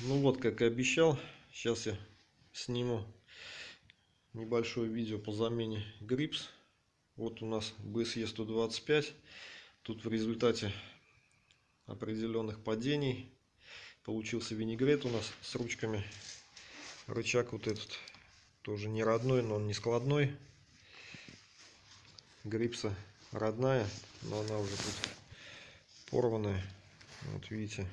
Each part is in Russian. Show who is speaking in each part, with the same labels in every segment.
Speaker 1: Ну вот, как и обещал, сейчас я сниму небольшое видео по замене грипс. Вот у нас BSE 125. Тут в результате определенных падений получился винегрет у нас с ручками. Рычаг вот этот тоже не родной, но он не складной. Грипса родная, но она уже тут порванная. Вот видите,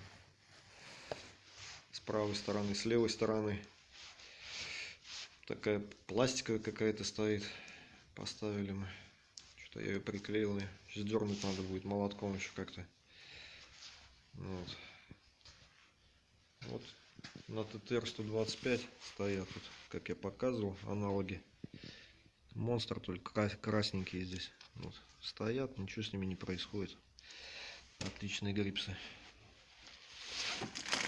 Speaker 1: правой стороны, с левой стороны. Такая пластиковая какая-то стоит. Поставили мы. Что-то я ее приклеил. Сейчас дернуть надо будет молотком еще как-то. Вот. Вот на ТТР 125 стоят, вот, как я показывал, аналоги. Монстр только красненькие здесь. Вот, стоят, ничего с ними не происходит. Отличные грипсы.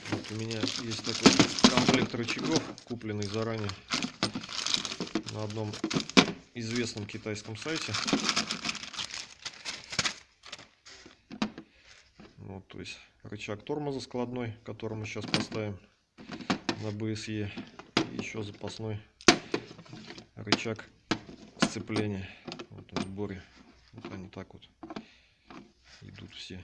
Speaker 1: Вот у меня есть такой комплект рычагов, купленный заранее на одном известном китайском сайте. Вот, то есть рычаг тормоза складной, который мы сейчас поставим на BSE. И еще запасной рычаг сцепления. Вот в сборе. Вот они так вот идут все.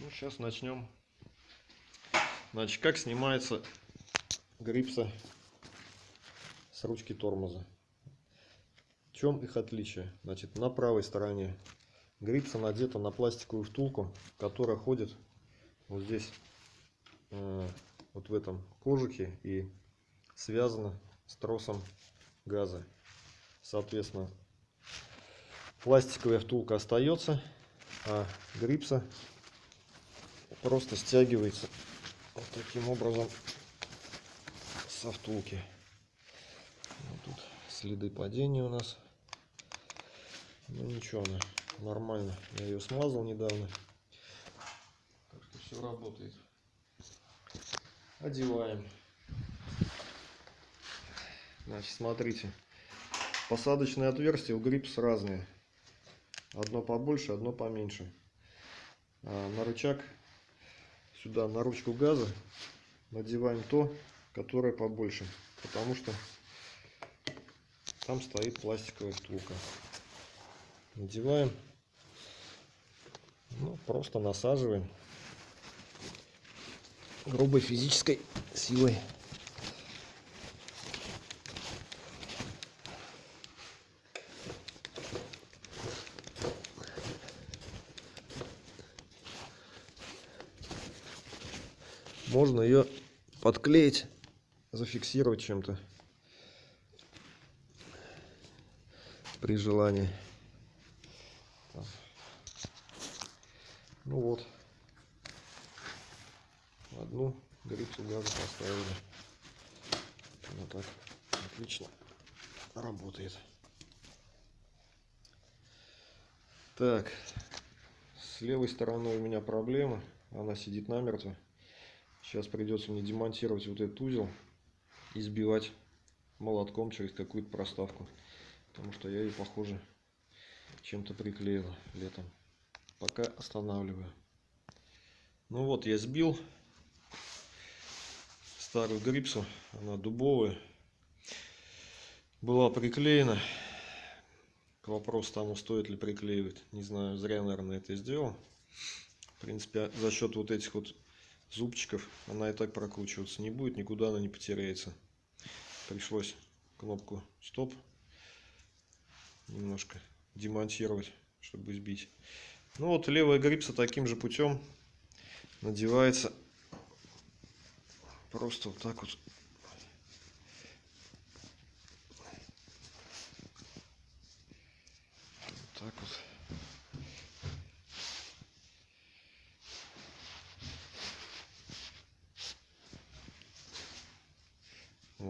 Speaker 1: Ну, сейчас начнем. Значит, как снимается грипса с ручки тормоза. В чем их отличие? Значит, на правой стороне грипса надета на пластиковую втулку, которая ходит вот здесь, э, вот в этом кожухе и связана с тросом газа. Соответственно, пластиковая втулка остается, а грипса просто стягивается вот таким образом со втулки. Вот тут следы падения у нас. Ну ничего, она нормально. Я ее смазал недавно. Так что все работает. Одеваем. Значит, смотрите. Посадочные отверстия у грипс разные. Одно побольше, одно поменьше. А на рычаг, сюда на ручку газа надеваем то, которое побольше. Потому что там стоит пластиковая втулка. Надеваем. Ну, просто насаживаем грубой физической силой. Можно ее подклеить, зафиксировать чем-то при желании. Ну вот, одну грипсу газа поставили. Вот так, отлично работает. Так, с левой стороной у меня проблема, она сидит намертво. Сейчас придется мне демонтировать вот этот узел и сбивать молотком через какую-то проставку. Потому что я ее, похоже, чем-то приклеил летом. Пока останавливаю. Ну вот, я сбил старую грипсу. Она дубовая. Была приклеена. Вопрос тому, стоит ли приклеивать. Не знаю, зря, наверное, это сделал. В принципе, за счет вот этих вот зубчиков она и так прокручиваться не будет, никуда она не потеряется. Пришлось кнопку стоп немножко демонтировать, чтобы сбить. Ну вот левая грипса таким же путем надевается просто вот так вот. Вот так вот.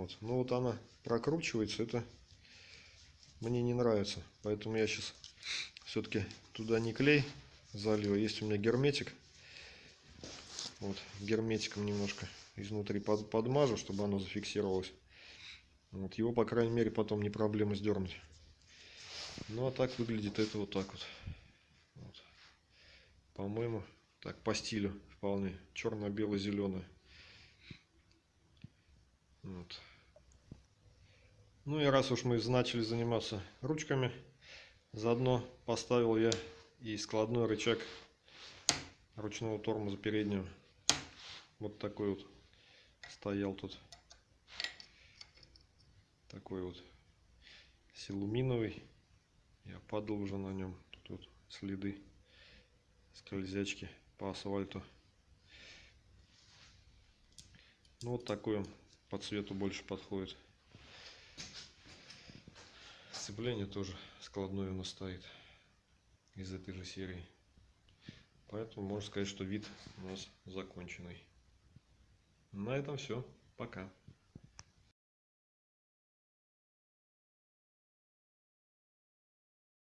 Speaker 1: Вот. Ну вот она прокручивается, это мне не нравится. Поэтому я сейчас все-таки туда не клей залью. Есть у меня герметик. Вот, герметиком немножко изнутри под, подмажу, чтобы оно зафиксировалось. Вот, его, по крайней мере, потом не проблема сдернуть. Ну, а так выглядит это вот так вот. вот. По-моему, так по стилю вполне. Черно-бело-зеленый. Вот. Ну и раз уж мы начали заниматься ручками, заодно поставил я и складной рычаг ручного тормоза переднего. Вот такой вот стоял тут. Такой вот силуминовый. Я падал уже на нем. Тут вот следы скользячки по асфальту. Ну вот такой он по цвету больше подходит. Сцепление тоже складное у нас стоит из этой же серии. Поэтому можно сказать, что вид у нас законченный. На этом все. Пока.